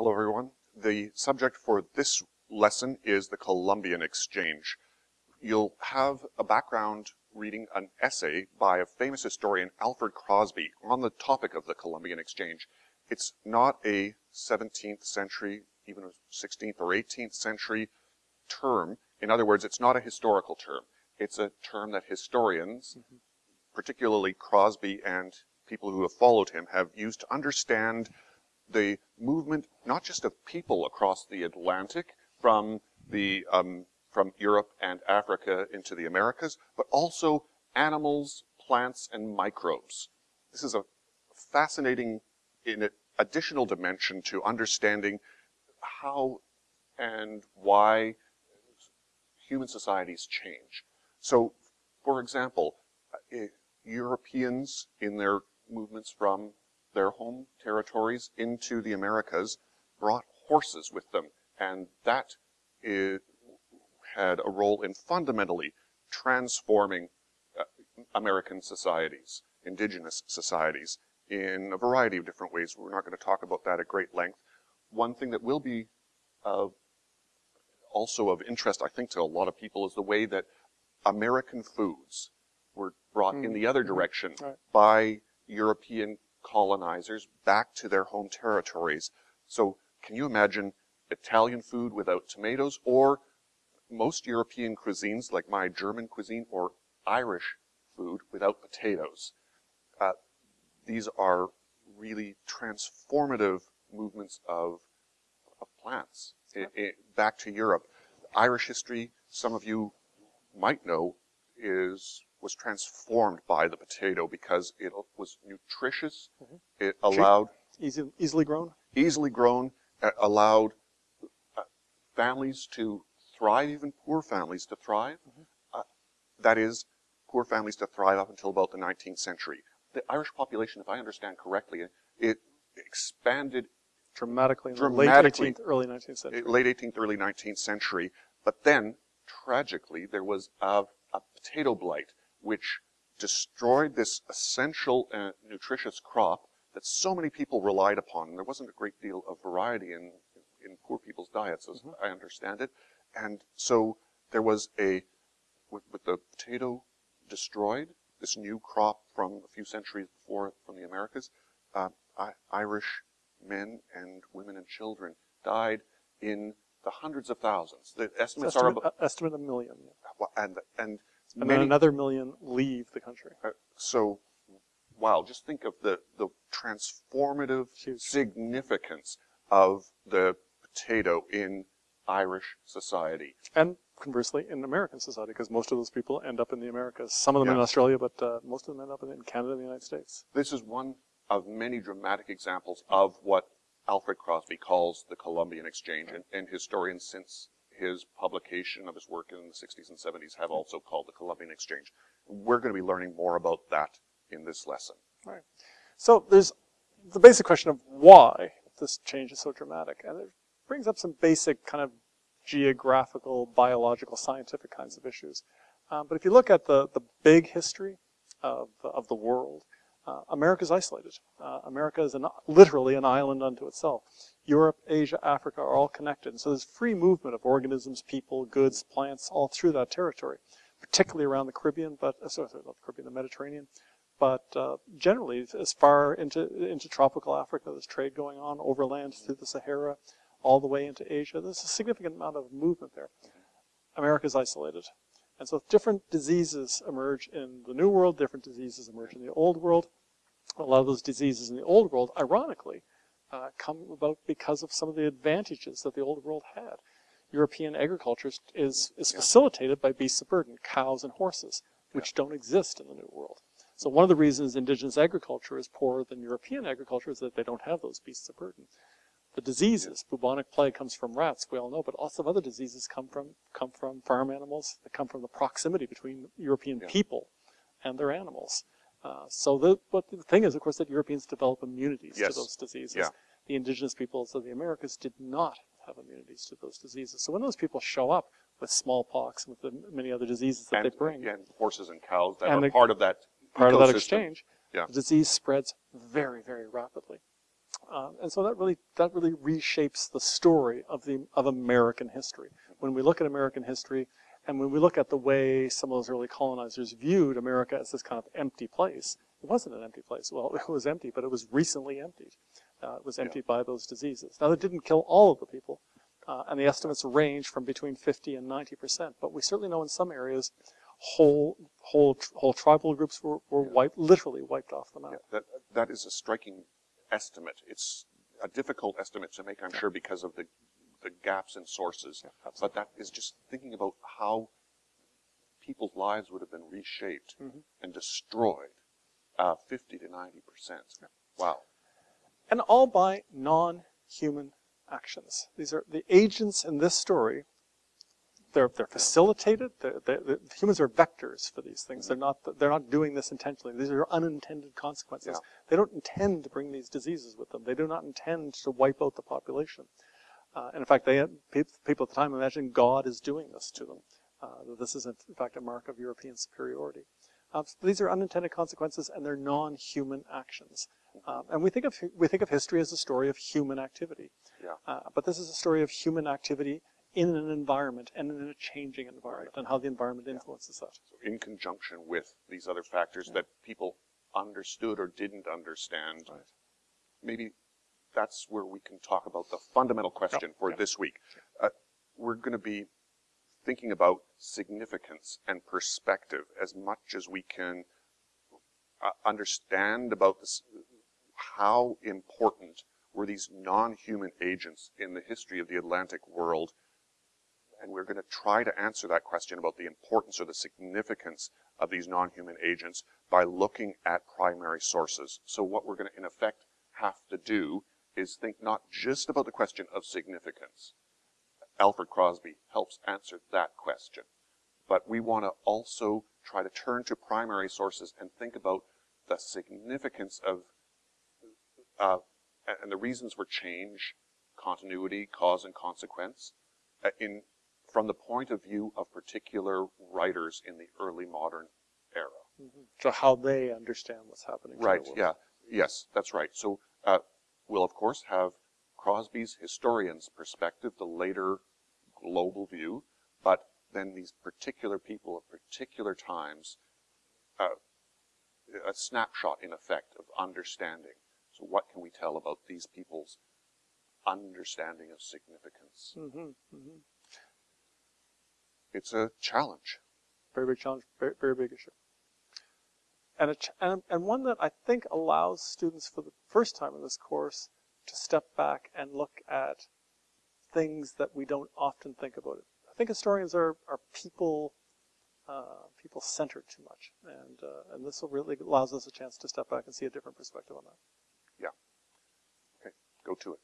Hello everyone. The subject for this lesson is the Columbian Exchange. You'll have a background reading an essay by a famous historian, Alfred Crosby, on the topic of the Columbian Exchange. It's not a 17th century, even a 16th or 18th century term. In other words, it's not a historical term. It's a term that historians, mm -hmm. particularly Crosby and people who have followed him, have used to understand the movement, not just of people across the Atlantic from the um, from Europe and Africa into the Americas, but also animals, plants, and microbes. This is a fascinating in additional dimension to understanding how and why human societies change. So, for example, uh, Europeans in their movements from their home territories into the Americas brought horses with them, and that had a role in fundamentally transforming uh, American societies, indigenous societies, in a variety of different ways. We're not going to talk about that at great length. One thing that will be uh, also of interest, I think, to a lot of people is the way that American foods were brought mm. in the other mm-hmm. direction right. by European colonizers back to their home territories. So can you imagine Italian food without tomatoes or most European cuisines like my German cuisine or Irish food without potatoes? Uh, these are really transformative movements of, of plants it, it, back to Europe. Irish history, some of you might know, is was transformed by the potato because it was nutritious. Mm -hmm. It allowed Easy, easily grown, easily grown, uh, allowed uh, families to thrive, even poor families to thrive. Mm -hmm. uh, that is, poor families to thrive up until about the 19th century. The Irish population, if I understand correctly, it expanded dramatically in dramatically, late 18th, early 19th century. Late 18th, early 19th century. But then, tragically, there was a, a potato blight which destroyed this essential and nutritious crop that so many people relied upon. And there wasn't a great deal of variety in, in poor people's diets, as mm -hmm. I understand it. And so there was a, with, with the potato destroyed, this new crop from a few centuries before from the Americas, uh, I, Irish men and women and children died in the hundreds of thousands. The estimates estimate, are about, uh, estimate a million. Yeah. And and and many, then another million leave the country. Uh, so, wow, just think of the, the transformative Huge. significance of the potato in Irish society. And conversely, in American society, because most of those people end up in the Americas. Some of them in Australia, but uh, most of them end up in Canada and the United States. This is one of many dramatic examples of what Alfred Crosby calls the Columbian Exchange, and, and historians since his publication of his work in the 60s and 70s have also called the Columbian Exchange. We're going to be learning more about that in this lesson. Right. So there's the basic question of why this change is so dramatic. And it brings up some basic kind of geographical, biological, scientific kinds of issues. Um, but if you look at the, the big history of, of the world, uh, America is isolated. Uh, America is an, literally an island unto itself. Europe, Asia, Africa are all connected. And so there's free movement of organisms, people, goods, plants, all through that territory, particularly around the Caribbean, but uh, sorry, not the Caribbean, the Mediterranean. But uh, generally, as far into into tropical Africa, there's trade going on overland through the Sahara, all the way into Asia. There's a significant amount of movement there. America is isolated. And so different diseases emerge in the New World, different diseases emerge in the Old World. A lot of those diseases in the Old World, ironically, uh, come about because of some of the advantages that the Old World had. European agriculture is, is facilitated by beasts of burden, cows and horses, which don't exist in the New World. So one of the reasons indigenous agriculture is poorer than European agriculture is that they don't have those beasts of burden the diseases. Bubonic plague comes from rats, we all know, but lots of other diseases come from come from farm animals. They come from the proximity between European yeah. people and their animals. Uh, so the but the thing is, of course, that Europeans develop immunities yes. to those diseases. Yeah. The indigenous peoples of the Americas did not have immunities to those diseases. So when those people show up with smallpox and with the many other diseases that and, they bring, and horses and cows that and are the, part of that part ecosystem. of that exchange, yeah. the disease spreads very, very rapidly. Uh, and so that really that really reshapes the story of the of American history. When we look at American history, and when we look at the way some of those early colonizers viewed America as this kind of empty place, it wasn't an empty place. Well, it was empty, but it was recently emptied. Uh, it was emptied by those diseases. Now, that didn't kill all of the people, uh, and the estimates range from between 50 and 90 percent. But we certainly know in some areas, whole whole whole tribal groups were, were wiped, literally wiped off the map. Yeah, that, that is a striking estimate. It's a difficult estimate to make, I'm sure, because of the, the gaps in sources. Yeah, but that is just thinking about how people's lives would have been reshaped Mhm. and destroyed uh, 50 to 90 percent. Wow. and all by non-human actions. These are the agents in this story. They're they're facilitated. They're, they're, the humans are vectors for these things. They're not they're not doing this intentionally. These are unintended consequences. Yeah. They don't intend to bring these diseases with them. They do not intend to wipe out the population. Uh, and in fact, they people at the time imagined God is doing this to them. Uh, that this is in fact a mark of European superiority. Um, so these are unintended consequences, and they're non-human actions. Um, and we think of we think of history as a story of human activity. Yeah. Uh, but this is a story of human activity in an environment and in a changing environment, and how the environment influences that. So in conjunction with these other factors that people understood or didn't understand, Right. maybe that's where we can talk about the fundamental question for yeah. this week. Uh, we're going to be thinking about significance and perspective as much as we can uh, understand about this, how important were these non-human agents in the history of the Atlantic world and we're going to try to answer that question about the importance or the significance of these non-human agents by looking at primary sources. So what we're going to, in effect, have to do is think not just about the question of significance. Alfred Crosby helps answer that question. But we want to also try to turn to primary sources and think about the significance of, uh, and the reasons for change, continuity, cause and consequence, uh, in from the point of view of particular writers in the early modern era. So how they understand what's happening. Right, yeah. Yes, that's right. So uh, we'll, of course, have Crosby's historian's perspective, the later global view, but then these particular people at particular times, uh, a snapshot, in effect, of understanding. So what can we tell about these people's understanding of significance? hmm hmm It's a challenge. Very big challenge. Very, very big issue. And, a ch- and and one that I think allows students for the first time in this course to step back and look at things that we don't often think about. It. I think historians are are people uh, people centered too much, and uh, and this will really allows us a chance to step back and see a different perspective on that. Yeah. Okay, go to it.